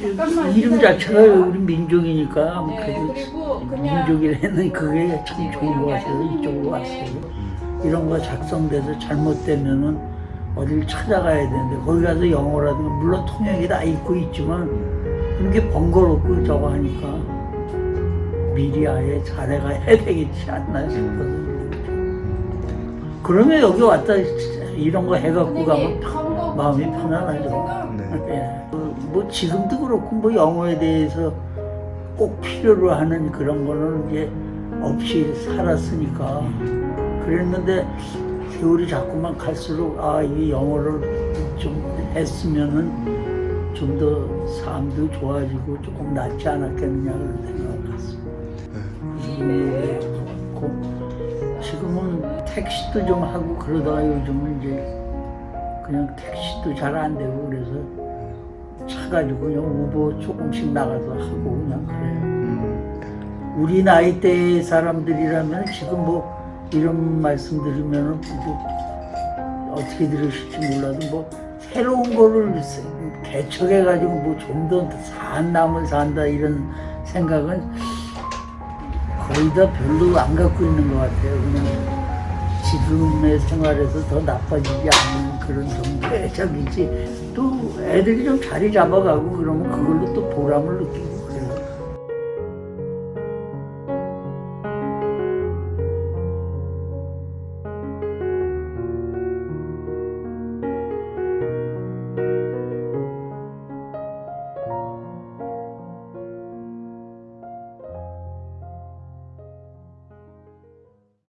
이름. 자체가 우리 민족이니까 뭐 네, 그래도 민족이라는 그게 참 좋은 것 같아서 이쪽으로 왔어요. 이런 거 작성돼서 잘못되면은 어딜 찾아가야 되는데 거기 가서 영어라든가 물론 통역이 다 있고 있지만 그런 게 번거롭고 저거 하니까 미리 아예 잘해가야 되겠지 않나 싶어서 그러면 여기 왔다 이런 거 해갖고 가면 편- 마음이 편안하죠. 네. 예. 그, 뭐 지금도 그렇고 뭐 영어에 대해서 꼭 필요로 하는 그런 거는 이제 없이 살았으니까 그랬는데 세월이 자꾸만 갈수록 아 이 영어를 좀 했으면은 좀 더 삶도 좋아지고 조금 낫지 않았겠느냐 그런 생각을 갖습니다. 네. 지금은 택시도 좀 하고 그러다가 요즘은 이제 그냥 택시도 잘 안 되고 그래서 차 가지고 그냥 우버 조금씩 나가서 하고 그냥 그래요. 음, 우리 나이 대 사람들이라면 지금 뭐 이런 말씀 드리면은 뭐 어떻게 들으실지 몰라도 뭐 새로운 거를 개척해 가지고 뭐 좀 더 산 남을 산다 이런 생각은 거의 다 별로 안 갖고 있는 것 같아요. 그냥 지금의 생활에서 더 나빠지지 않는 그런 정도의 적이지. 또 애들이 좀 자리 잡아가고 그러면 그걸로 또 보람을 느끼고